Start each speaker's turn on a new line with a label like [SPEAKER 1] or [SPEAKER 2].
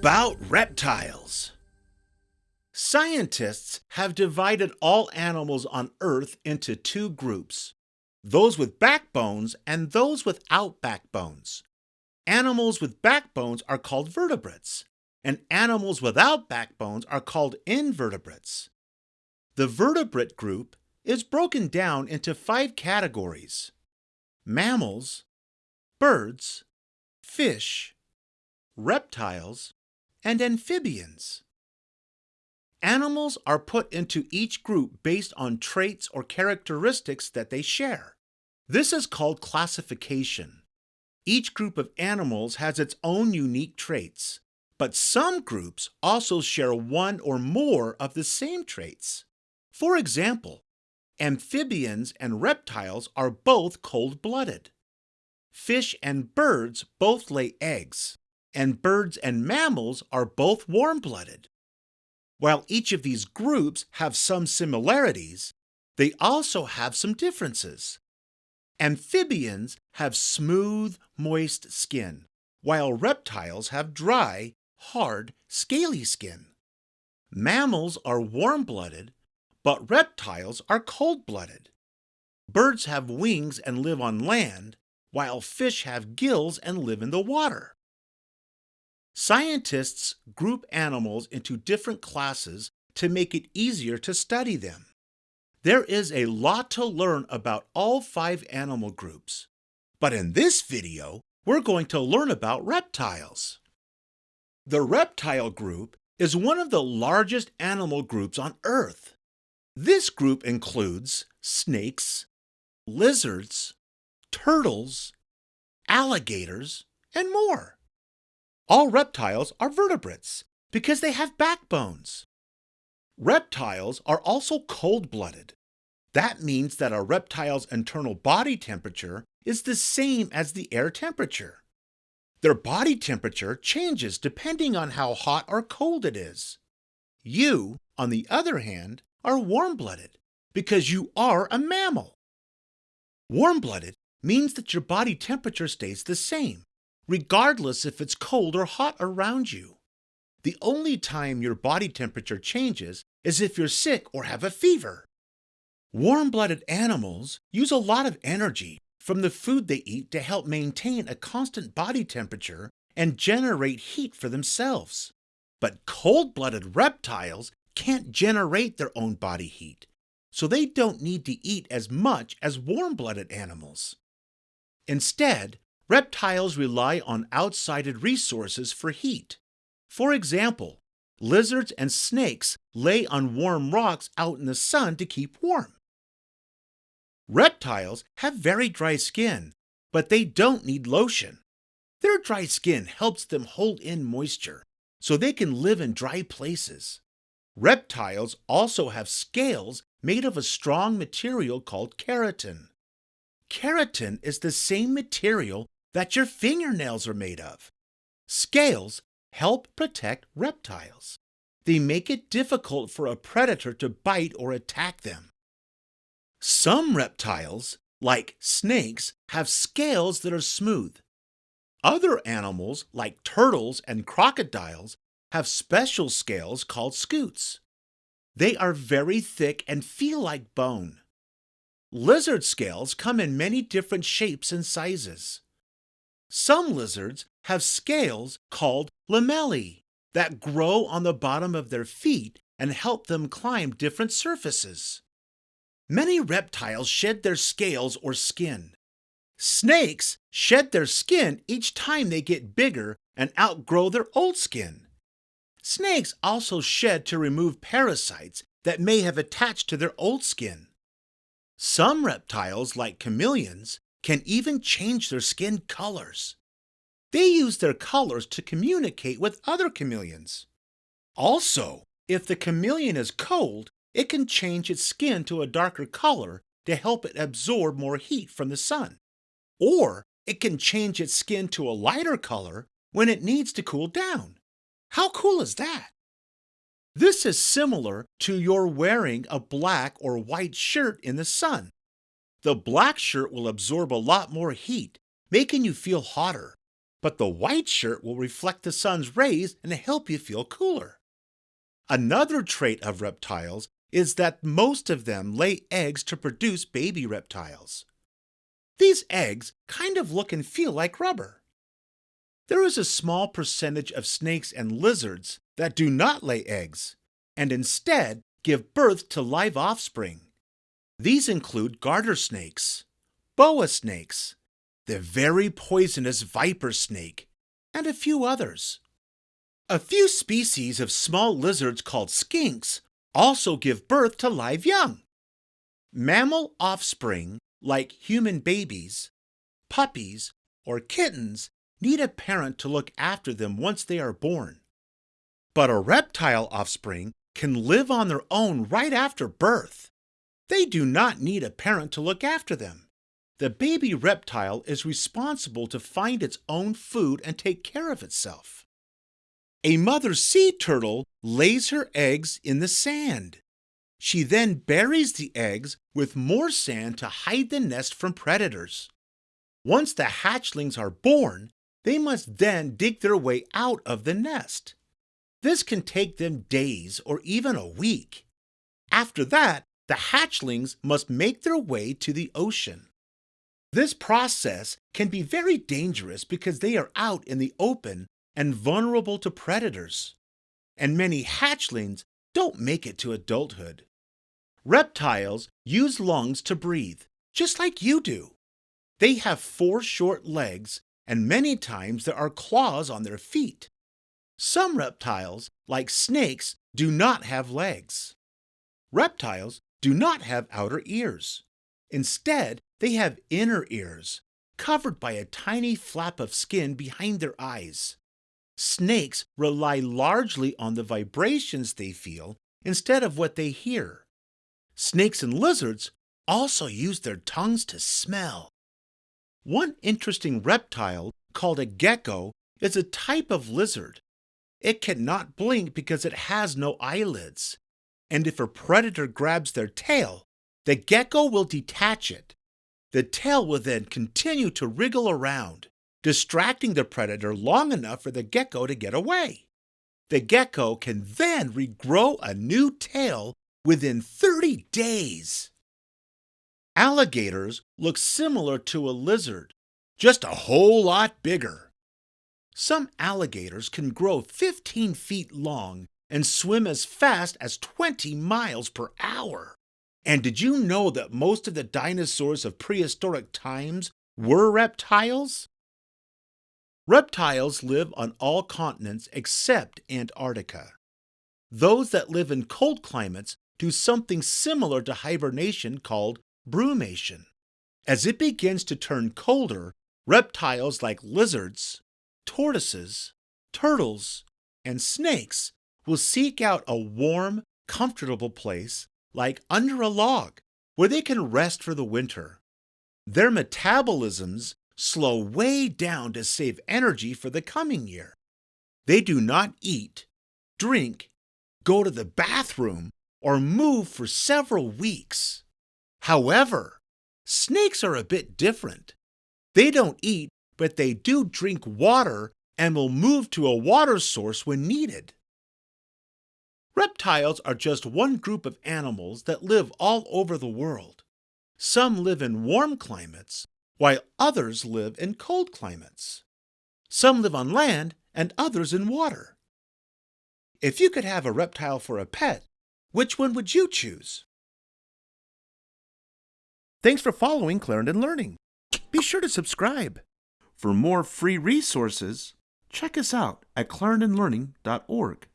[SPEAKER 1] about reptiles? Scientists have divided all animals on Earth into two groups those with backbones and those without backbones. Animals with backbones are called vertebrates, and animals without backbones are called invertebrates. The vertebrate group is broken down into five categories mammals, birds, fish, reptiles, and amphibians. Animals are put into each group based on traits or characteristics that they share. This is called classification. Each group of animals has its own unique traits, but some groups also share one or more of the same traits. For example, amphibians and reptiles are both cold blooded. Fish and birds both lay eggs and birds and mammals are both warm blooded. While each of these groups have some similarities, they also have some differences. Amphibians have smooth, moist skin, while reptiles have dry, hard, scaly skin. Mammals are warm blooded, but reptiles are cold blooded. Birds have wings and live on land, while fish have gills and live in the water. Scientists group animals into different classes to make it easier to study them. There is a lot to learn about all five animal groups, but in this video, we're going to learn about reptiles. The reptile group is one of the largest animal groups on Earth. This group includes snakes, lizards, turtles, alligators, and more. All reptiles are vertebrates because they have backbones. Reptiles are also cold blooded. That means that a reptile's internal body temperature is the same as the air temperature. Their body temperature changes depending on how hot or cold it is. You, on the other hand, are warm blooded because you are a mammal. Warm blooded means that your body temperature stays the same regardless if it's cold or hot around you. The only time your body temperature changes is if you're sick or have a fever. Warm blooded animals use a lot of energy from the food they eat to help maintain a constant body temperature and generate heat for themselves. But cold blooded reptiles can't generate their own body heat, so they don't need to eat as much as warm blooded animals. Instead, reptiles rely on outside resources for heat. For example, lizards and snakes lay on warm rocks out in the sun to keep warm. Reptiles have very dry skin, but they don't need lotion. Their dry skin helps them hold in moisture, so they can live in dry places. Reptiles also have scales made of a strong material called keratin. Keratin is the same material that your fingernails are made of. Scales help protect reptiles. They make it difficult for a predator to bite or attack them. Some reptiles, like snakes, have scales that are smooth. Other animals, like turtles and crocodiles, have special scales called scutes. They are very thick and feel like bone. Lizard scales come in many different shapes and sizes. Some lizards have scales called lamellae that grow on the bottom of their feet and help them climb different surfaces. Many reptiles shed their scales or skin. Snakes shed their skin each time they get bigger and outgrow their old skin. Snakes also shed to remove parasites that may have attached to their old skin. Some reptiles, like chameleons, can even change their skin colors. They use their colors to communicate with other chameleons. Also, if the chameleon is cold, it can change its skin to a darker color to help it absorb more heat from the sun. Or it can change its skin to a lighter color when it needs to cool down. How cool is that? This is similar to your wearing a black or white shirt in the sun. The black shirt will absorb a lot more heat, making you feel hotter. but the white shirt will reflect the sun's rays and help you feel cooler. Another trait of reptiles is that most of them lay eggs to produce baby reptiles. These eggs kind of look and feel like rubber. There is a small percentage of snakes and lizards that do not lay eggs and instead give birth to live offspring. These include garter snakes, boa snakes, the very poisonous viper snake, and a few others. A few species of small lizards called skinks also give birth to live young. Mammal offspring, like human babies, puppies, or kittens, need a parent to look after them once they are born. But a reptile offspring can live on their own right after birth. They do not need a parent to look after them. The baby reptile is responsible to find its own food and take care of itself. A mother sea turtle lays her eggs in the sand. She then buries the eggs with more sand to hide the nest from predators. Once the hatchlings are born, they must then dig their way out of the nest. This can take them days or even a week. After that, the hatchlings must make their way to the ocean. This process can be very dangerous because they are out in the open and vulnerable to predators. And many hatchlings don't make it to adulthood. Reptiles use lungs to breathe, just like you do. They have four short legs, and many times there are claws on their feet. Some reptiles, like snakes, do not have legs. Reptiles do not have outer ears. Instead, they have inner ears, covered by a tiny flap of skin behind their eyes. Snakes rely largely on the vibrations they feel instead of what they hear. Snakes and lizards also use their tongues to smell. One interesting reptile, called a gecko, is a type of lizard. It cannot blink because it has no eyelids. And if a predator grabs their tail, the gecko will detach it. The tail will then continue to wriggle around, distracting the predator long enough for the gecko to get away. The gecko can then regrow a new tail within 30 days. Alligators look similar to a lizard, just a whole lot bigger. Some alligators can grow 15 feet long and swim as fast as 20 miles per hour. And did you know that most of the dinosaurs of prehistoric times were reptiles? Reptiles live on all continents except Antarctica. Those that live in cold climates do something similar to hibernation called brumation. As it begins to turn colder, reptiles like lizards, tortoises, turtles, and snakes will seek out a warm, comfortable place like under a log, where they can rest for the winter. Their metabolisms slow way down to save energy for the coming year. They do not eat, drink, go to the bathroom, or move for several weeks. However, snakes are a bit different. They don't eat, but they do drink water and will move to a water source when needed. Reptiles are just one group of animals that live all over the world. Some live in warm climates, while others live in cold climates. Some live on land and others in water. If you could have a reptile for a pet, which one would you choose? Thanks for following Clarendon Learning. Be sure to subscribe. For more free resources, check us out at clarendonlearning.org.